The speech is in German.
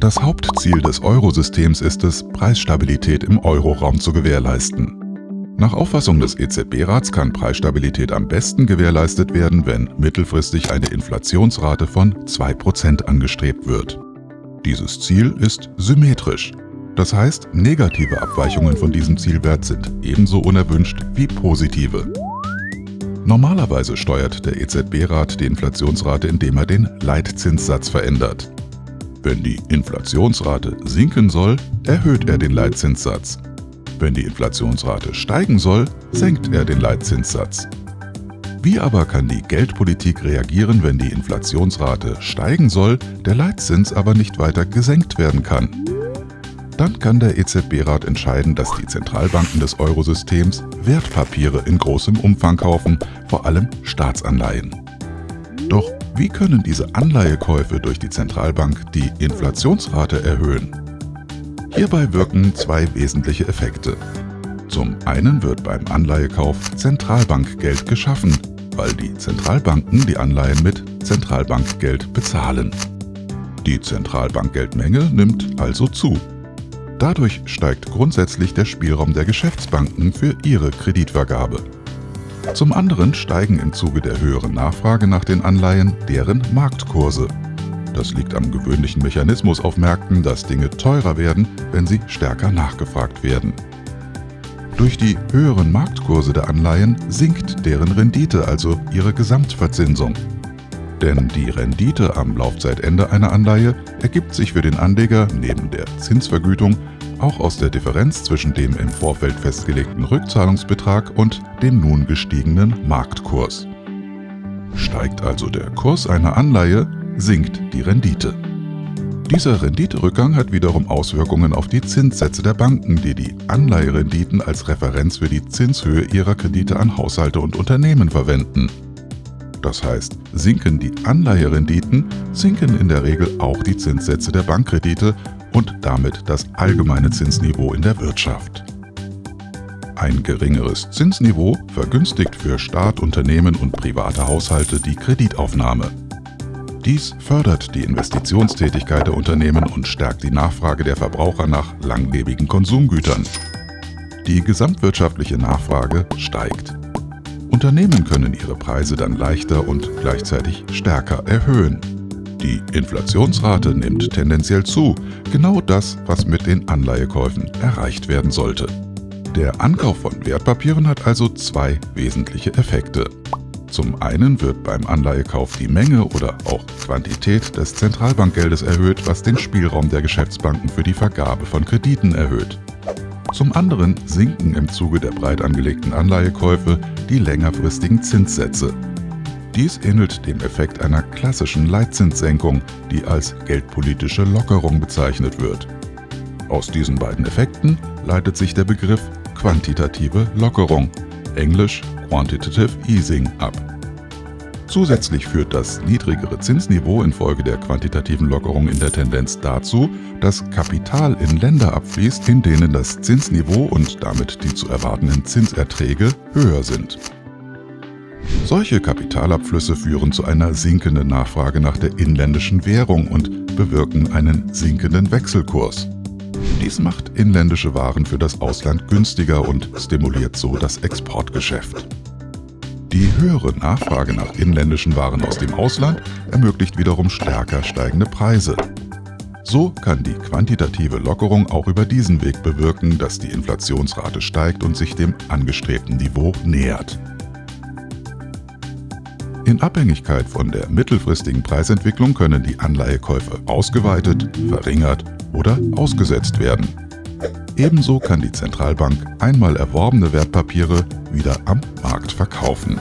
Das Hauptziel des Eurosystems ist es, Preisstabilität im Euroraum zu gewährleisten. Nach Auffassung des EZB-Rats kann Preisstabilität am besten gewährleistet werden, wenn mittelfristig eine Inflationsrate von 2% angestrebt wird. Dieses Ziel ist symmetrisch. Das heißt, negative Abweichungen von diesem Zielwert sind ebenso unerwünscht wie positive. Normalerweise steuert der EZB-Rat die Inflationsrate, indem er den Leitzinssatz verändert. Wenn die Inflationsrate sinken soll, erhöht er den Leitzinssatz. Wenn die Inflationsrate steigen soll, senkt er den Leitzinssatz. Wie aber kann die Geldpolitik reagieren, wenn die Inflationsrate steigen soll, der Leitzins aber nicht weiter gesenkt werden kann? Dann kann der EZB-Rat entscheiden, dass die Zentralbanken des Eurosystems Wertpapiere in großem Umfang kaufen, vor allem Staatsanleihen. Wie können diese Anleihekäufe durch die Zentralbank die Inflationsrate erhöhen? Hierbei wirken zwei wesentliche Effekte. Zum einen wird beim Anleihekauf Zentralbankgeld geschaffen, weil die Zentralbanken die Anleihen mit Zentralbankgeld bezahlen. Die Zentralbankgeldmenge nimmt also zu. Dadurch steigt grundsätzlich der Spielraum der Geschäftsbanken für ihre Kreditvergabe. Zum anderen steigen im Zuge der höheren Nachfrage nach den Anleihen deren Marktkurse. Das liegt am gewöhnlichen Mechanismus auf Märkten, dass Dinge teurer werden, wenn sie stärker nachgefragt werden. Durch die höheren Marktkurse der Anleihen sinkt deren Rendite, also ihre Gesamtverzinsung. Denn die Rendite am Laufzeitende einer Anleihe ergibt sich für den Anleger neben der Zinsvergütung auch aus der Differenz zwischen dem im Vorfeld festgelegten Rückzahlungsbetrag und dem nun gestiegenen Marktkurs. Steigt also der Kurs einer Anleihe, sinkt die Rendite. Dieser Renditerückgang hat wiederum Auswirkungen auf die Zinssätze der Banken, die die Anleiherenditen als Referenz für die Zinshöhe ihrer Kredite an Haushalte und Unternehmen verwenden. Das heißt, sinken die Anleiherenditen, sinken in der Regel auch die Zinssätze der Bankkredite und damit das allgemeine Zinsniveau in der Wirtschaft. Ein geringeres Zinsniveau vergünstigt für Staat, Unternehmen und private Haushalte die Kreditaufnahme. Dies fördert die Investitionstätigkeit der Unternehmen und stärkt die Nachfrage der Verbraucher nach langlebigen Konsumgütern. Die gesamtwirtschaftliche Nachfrage steigt. Unternehmen können ihre Preise dann leichter und gleichzeitig stärker erhöhen. Die Inflationsrate nimmt tendenziell zu, genau das, was mit den Anleihekäufen erreicht werden sollte. Der Ankauf von Wertpapieren hat also zwei wesentliche Effekte. Zum einen wird beim Anleihekauf die Menge oder auch Quantität des Zentralbankgeldes erhöht, was den Spielraum der Geschäftsbanken für die Vergabe von Krediten erhöht. Zum anderen sinken im Zuge der breit angelegten Anleihekäufe die längerfristigen Zinssätze. Dies ähnelt dem Effekt einer klassischen Leitzinssenkung, die als geldpolitische Lockerung bezeichnet wird. Aus diesen beiden Effekten leitet sich der Begriff quantitative Lockerung, englisch Quantitative Easing ab. Zusätzlich führt das niedrigere Zinsniveau infolge der quantitativen Lockerung in der Tendenz dazu, dass Kapital in Länder abfließt, in denen das Zinsniveau und damit die zu erwartenden Zinserträge höher sind. Solche Kapitalabflüsse führen zu einer sinkenden Nachfrage nach der inländischen Währung und bewirken einen sinkenden Wechselkurs. Dies macht inländische Waren für das Ausland günstiger und stimuliert so das Exportgeschäft. Die höhere Nachfrage nach inländischen Waren aus dem Ausland ermöglicht wiederum stärker steigende Preise. So kann die quantitative Lockerung auch über diesen Weg bewirken, dass die Inflationsrate steigt und sich dem angestrebten Niveau nähert. In Abhängigkeit von der mittelfristigen Preisentwicklung können die Anleihekäufe ausgeweitet, verringert oder ausgesetzt werden. Ebenso kann die Zentralbank einmal erworbene Wertpapiere wieder am Markt verkaufen.